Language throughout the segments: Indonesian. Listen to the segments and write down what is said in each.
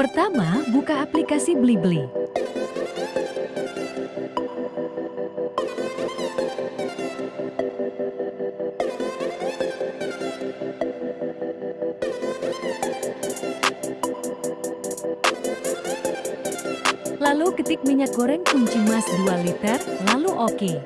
Pertama, buka aplikasi Blibli. Lalu ketik minyak goreng kunci mas 2 liter, lalu oke. Okay.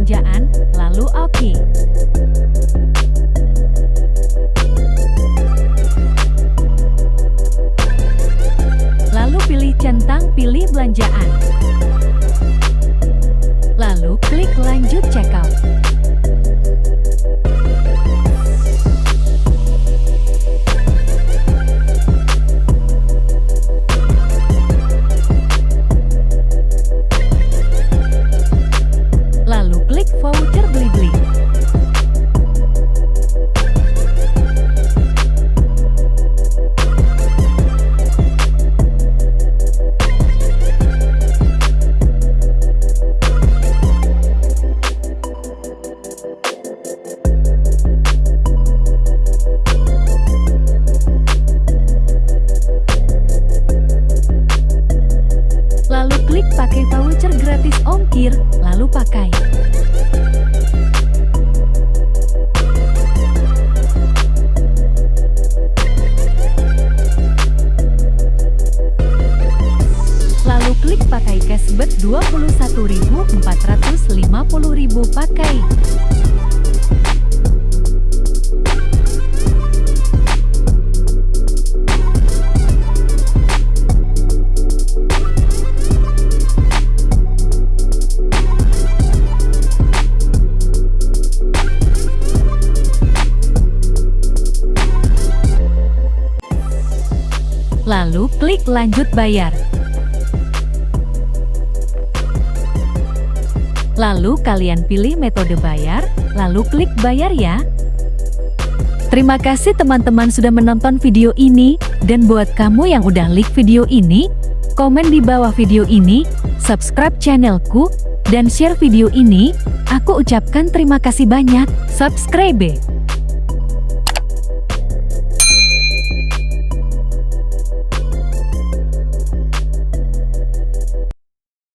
Belanjaan, lalu oke. Lalu pilih centang pilih belanjaan. Lalu klik lanjut checkout. Ongkir, lalu pakai. Lalu klik pakai cashback 21.450.000 pakai. Lalu klik lanjut bayar. Lalu kalian pilih metode bayar, lalu klik bayar ya. Terima kasih teman-teman sudah menonton video ini, dan buat kamu yang udah like video ini, komen di bawah video ini, subscribe channelku, dan share video ini, aku ucapkan terima kasih banyak, subscribe!